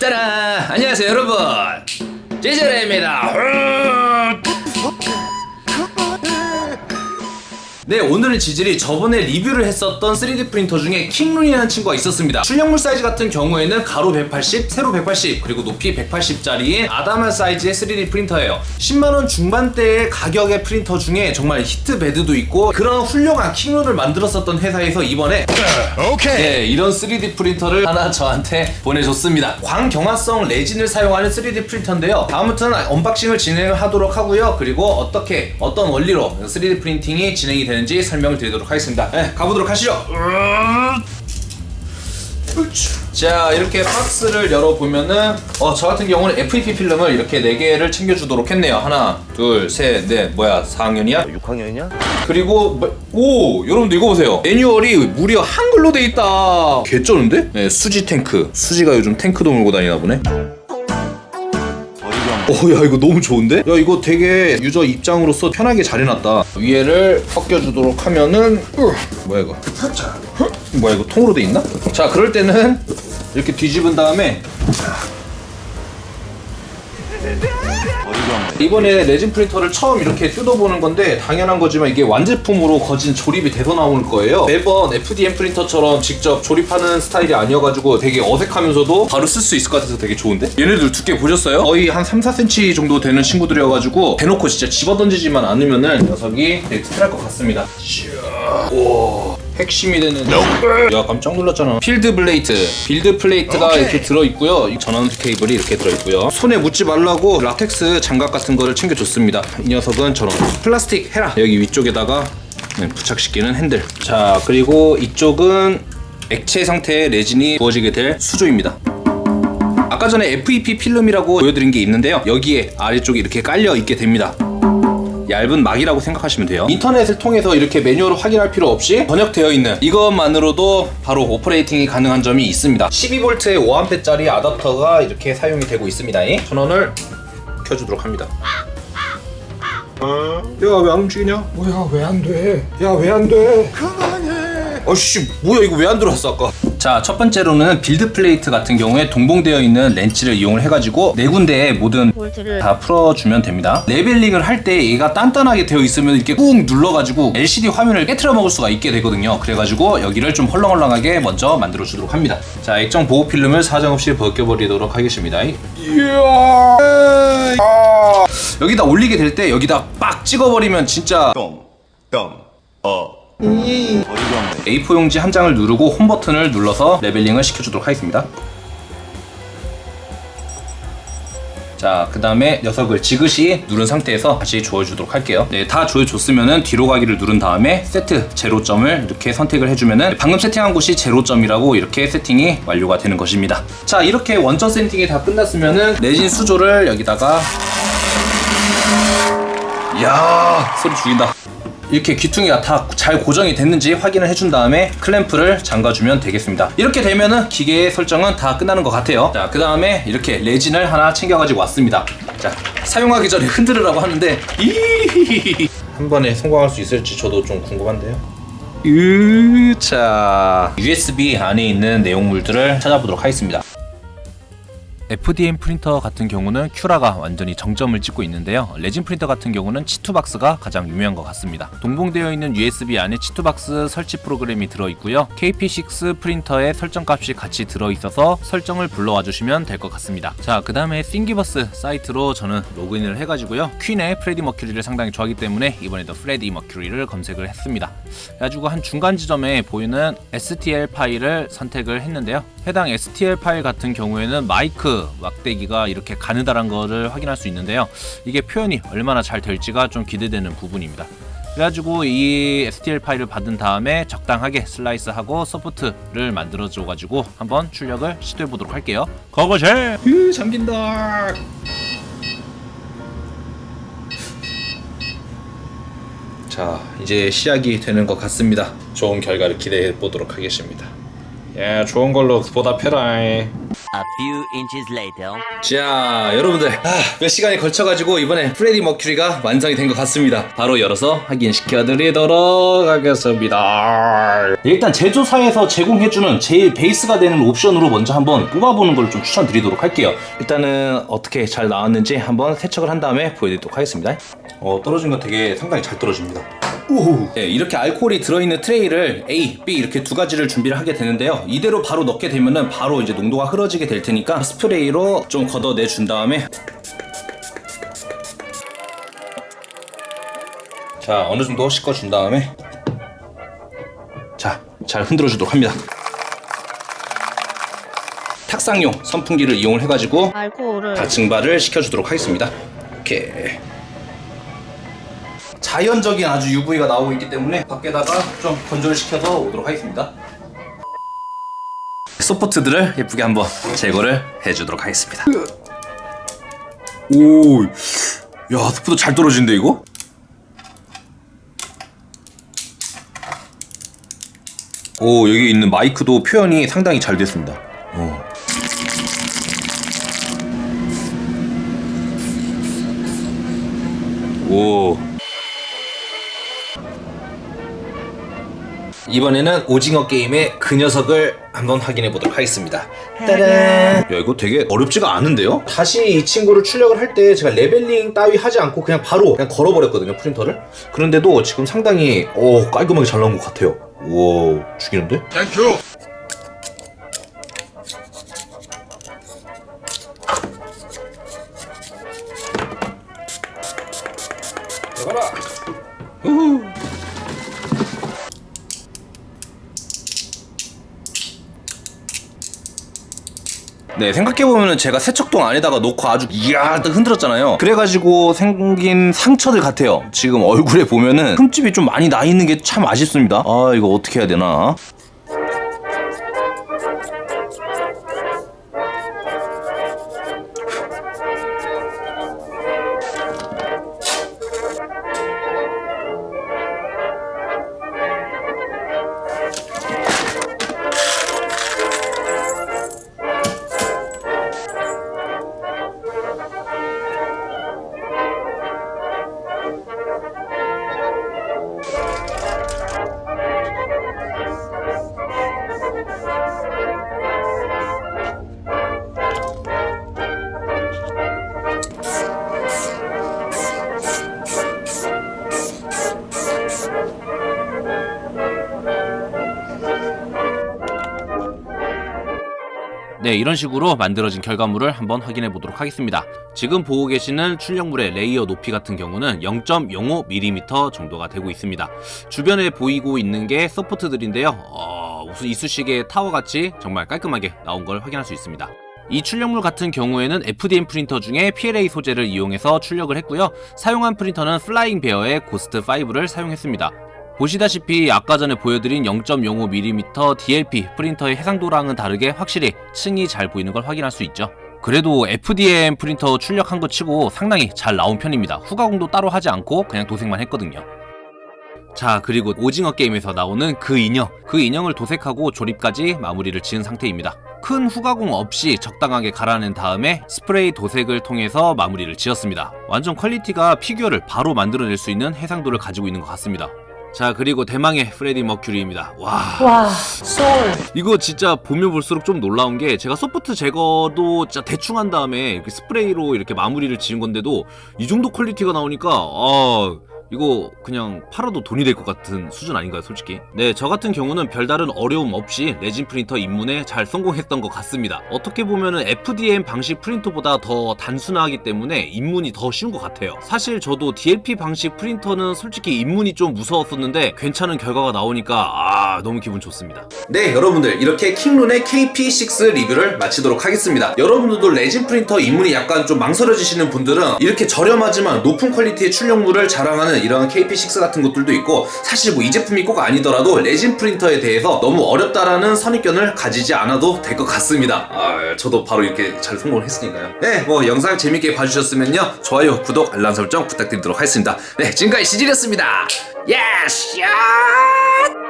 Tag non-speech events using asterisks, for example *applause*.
따란 안녕하세요 여러분. 제제레입니다 네 오늘은 지질이 저번에 리뷰를 했었던 3D 프린터 중에 Kingroon이라는 친구가 있었습니다 출력물 사이즈 같은 경우에는 가로 180, 세로 180 그리고 높이 180짜리인 아담한 사이즈의 3D 프린터예요 10만원 중반대의 가격의 프린터 중에 정말 heat bed도 있고 그런 훌륭한 Kingroon을 만들었었던 회사에서 이번에 *laughs* 오케이. 네, 이런 3D 프린터를 하나 저한테 보내줬습니다. 광경화성 레진을 사용하는 3D 프린터인데요. 다음부터는 unboxing을 진행하도록 하고요. 그리고 어떻게 어떤 원리로 3D 프린팅이 진행이 되는 지 설명을 드리도록 하겠습니다. 네, 가보도록 하시죠. 자 이렇게 박스를 열어보면은 어, 저 같은 경우는 FEP 필름을 이렇게 4개를 챙겨주도록 했네요 하나 둘셋넷 뭐야 4학년이야? 6학년이냐? 그리고 뭐- 오 여러분들 이거 보세요 매뉴얼이 무려 한글로 돼 있다 개쩌는데? 네 수지 탱크 수지가 요즘 탱크도 몰고 다니나 보네 어야 이거 너무 좋은데? 야 이거 되게 유저 입장으로서 편하게 잘 해놨다 위에를 벗겨주도록 하면은 으, 뭐야 이거 헉? 뭐야 이거 통으로 돼 있나? 자 그럴 때는 이렇게 뒤집은 다음에 이번에 레진 프린터를 처음 이렇게 뜯어보는 건데 당연한 거지만 이게 완제품으로 거진 조립이 돼서 나올 거예요. 매번 FDM 프린터처럼 직접 조립하는 스타일이 아니어가지고 되게 어색하면서도 바로 쓸 수 있을 것 같아서 되게 좋은데? 얘네들 두께 보셨어요? 거의 한 3, 4cm 정도 되는 친구들이어가지고 대놓고 진짜 집어던지지만 않으면은 녀석이 되게 튼튼할 것 같습니다. 오 핵심이 되는 야 깜짝 놀랐잖아. build plate. Build plate가 오케이. 이렇게 들어있고요. 이 전원 케이블이 이렇게 들어있고요. 손에 묻지 말라고 라텍스 장갑 같은 거를 챙겨줬습니다. 이 녀석은 저런 플라스틱 헤라. 여기 위쪽에다가 네, 부착시키는 핸들. 자 그리고 이쪽은 액체 상태의 레진이 부어지게 될 수조입니다. 아까 전에 FEP 필름이라고 보여드린 게 있는데요. 여기에 아래쪽에 이렇게 깔려 있게 됩니다 얇은 막이라고 생각하시면 돼요 인터넷을 통해서 이렇게 매뉴얼을 확인할 필요 없이 번역되어 있는 이것만으로도 바로 operating이 가능한 점이 있습니다 12V의 5A짜리 아답터가 이렇게 사용이 되고 있습니다 전원을 켜주도록 합니다 야 왜 안 움직이냐? 뭐야 왜 안 돼? 야 왜 안 돼? 아씨 뭐야 이거 왜 안 들어왔어 아까? 자 첫 번째로는 build plate 같은 경우에 동봉되어 있는 렌치를 이용을 해가지고 네 군데에 모든 볼트를 다 풀어주면 됩니다. leveling을 할 때 얘가 단단하게 되어 있으면 이렇게 꾹 눌러가지고 LCD 화면을 깨트려 먹을 수가 있게 되거든요. 그래가지고 여기를 좀 헐렁헐렁하게 먼저 만들어 주도록 합니다. 자 액정 보호 필름을 사정없이 벗겨버리도록 하겠습니다. 여기다 올리게 될 때 여기다 빡 찍어버리면 진짜 똥, 똥, 어. A4 용지 한 장을 누르고 홈 버튼을 눌러서 leveling을 시켜주도록 하겠습니다. 자, 그 다음에 녀석을 지그시 누른 상태에서 다시 조여주도록 할게요. 네, 다 조여줬으면은 뒤로 가기를 누른 다음에 set 제로점을 이렇게 선택을 해주면은 방금 세팅한 곳이 제로점이라고 이렇게 세팅이 완료가 되는 것입니다. 자, 이렇게 원점 세팅이 다 끝났으면은 레진 수조를 여기다가 이야, 소리 죽인다. 이렇게 귀퉁이가 다 잘 고정이 됐는지 확인을 해준 다음에 클램프를 잠가주면 되겠습니다. 이렇게 되면은 기계의 설정은 다 끝나는 것 같아요. 자그 다음에 이렇게 레진을 하나 챙겨가지고 왔습니다. 자 사용하기 전에 흔들으라고 하는데 이한 번에 성공할 수 있을지 저도 좀 궁금한데요. 으자 USB 안에 있는 내용물들을 찾아보도록 하겠습니다 FDM 프린터 같은 경우는 Cura가 완전히 정점을 찍고 있는데요. 레진 프린터 같은 경우는 CHITUBOX가 가장 유명한 것 같습니다. 동봉되어 있는 USB 안에 CHITUBOX 설치 프로그램이 들어있고요. KP6 프린터의 설정값이 같이 들어있어서 설정을 불러와 주시면 될 것 같습니다. 자, 그 다음에 Thingiverse 사이트로 저는 로그인을 해가지고요. 퀸의 프레디 머큐리를 상당히 좋아하기 때문에 이번에도 프레디 머큐리를 검색을 했습니다. 그래가지고 한 중간 지점에 보이는 STL 파일을 선택을 했는데요. 해당 STL 파일 같은 경우에는 마이크 막대기가 이렇게 가느다란 거를 확인할 수 있는데요. 이게 표현이 얼마나 잘 될지가 좀 기대되는 부분입니다. 그래가지고 이 STL 파일을 받은 다음에 적당하게 슬라이스하고 support를 만들어줘가지고 한번 출력을 시도해보도록 할게요. 거거제! 으 잠긴다! 자 이제 시작이 되는 것 같습니다. 좋은 결과를 기대해 보도록 하겠습니다. 예, 좋은 걸로 보답해라. A few inches later. 자 여러분들. 아, 몇 시간이 걸쳐가지고 이번에 프레디 머큐리가 완성이 된 것 같습니다. 바로 열어서 확인시켜드리도록 하겠습니다. 일단 제조사에서 제공해주는 제일 베이스가 되는 옵션으로 먼저 한번 뽑아보는 걸 좀 추천드리도록 할게요. 일단은 어떻게 잘 나왔는지 한번 세척을 한 다음에 보여드리도록 하겠습니다. 어 떨어진 건 되게 상당히 잘 떨어집니다 네, 이렇게 알코올이 들어있는 트레이를 A, B 이렇게 두 가지를 준비를 하게 되는데요. 이대로 바로 넣게 되면은 바로 이제 농도가 흐려지게 될 테니까 스프레이로 좀 걷어내 준 다음에 자 어느 정도 씻어 준 다음에 자 잘 흔들어 주도록 합니다. 탁상용 선풍기를 이용을 해가지고 알코올을 다 증발을 시켜주도록 하겠습니다. 오케이. 자연적인 아주 UV가 나오고 있기 때문에 밖에다가 좀 건조를 시켜서 오도록 하겠습니다. 소포트들을 예쁘게 한번 제거를 해주도록 하겠습니다. 오, 야 스포트 잘 떨어진데 이거? 오 여기 있는 마이크도 표현이 상당히 잘 됐습니다. 어. 오. 이번에는 오징어 게임의 그 녀석을 한번 확인해 보도록 하겠습니다. 따란. 야 이거 되게 어렵지가 않은데요? 다시 이 친구를 출력을 할 때 제가 leveling 따위 하지 않고 그냥 바로 그냥 걸어버렸거든요 프린터를. 그런데도 지금 상당히 오 깔끔하게 잘 나온 것 같아요. 오 죽이는데? thank you. 나가라. 우후. 네, 생각해보면 제가 세척동 안에다가 놓고 아주 이야 딱 흔들었잖아요. 그래가지고 생긴 상처들 같아요. 지금 얼굴에 보면은 흠집이 좀 많이 나 있는 게 참 아쉽습니다. 아, 이거 어떻게 해야 되나? 네, 이런 식으로 만들어진 결과물을 한번 확인해 보도록 하겠습니다. 지금 보고 계시는 출력물의 layer 높이 같은 경우는 0.05mm 정도가 되고 있습니다. 주변에 보이고 있는 게 support들인데요. 어, 무슨 이쑤시개 타워같이 정말 깔끔하게 나온 걸 확인할 수 있습니다. 이 출력물 같은 경우에는 FDM 프린터 중에 PLA 소재를 이용해서 출력을 했고요. 사용한 프린터는 Flying Bear의 Ghost 5를 사용했습니다. 보시다시피 아까 전에 보여드린 0.05mm DLP 프린터의 해상도랑은 다르게 확실히 층이 잘 보이는 걸 확인할 수 있죠. 그래도 FDM 프린터 출력한 것 치고 상당히 잘 나온 편입니다. 후가공도 따로 하지 않고 그냥 도색만 했거든요. 자 그리고 오징어 게임에서 나오는 그 인형 그 인형을 도색하고 조립까지 마무리를 지은 상태입니다 큰 후가공 없이 적당하게 갈아낸 다음에 스프레이 도색을 통해서 마무리를 지었습니다 완전 quality가 피규어를 바로 만들어낼 수 있는 해상도를 가지고 있는 것 같습니다 자 그리고 대망의 프레디 머큐리입니다. 와. 와 소울 이거 진짜 보면 볼수록 좀 놀라운 게 제가 support 제거도 진짜 대충 한 다음에 이렇게 스프레이로 이렇게 마무리를 지은 건데도 이 정도 quality가 나오니까 아 이거 그냥 팔아도 돈이 될 것 같은 수준 아닌가요 솔직히? 네 저 같은 경우는 별다른 어려움 없이 레진 프린터 입문에 잘 성공했던 것 같습니다. 어떻게 보면은 FDM 방식 프린터보다 더 단순하기 때문에 입문이 더 쉬운 것 같아요. 사실 저도 DLP 방식 프린터는 솔직히 입문이 좀 무서웠었는데 괜찮은 결과가 나오니까 아 너무 기분 좋습니다. 네 여러분들 이렇게 Kingroon의 KP6 리뷰를 마치도록 하겠습니다. 여러분들도 레진 프린터 입문이 약간 좀 망설여지시는 분들은 이렇게 저렴하지만 높은 quality의 출력물을 자랑하는 이런 KP6 같은 것들도 있고 사실 뭐 이 제품이 꼭 아니더라도 레진 프린터에 대해서 너무 어렵다라는 선입견을 가지지 않아도 될 것 같습니다. 아 저도 바로 이렇게 잘 성공을 했으니까요. 네 뭐 영상 재밌게 봐주셨으면요. 좋아요 구독 알람 설정 부탁드리도록 하겠습니다. 네 지금까지 시질이었습니다. yes shot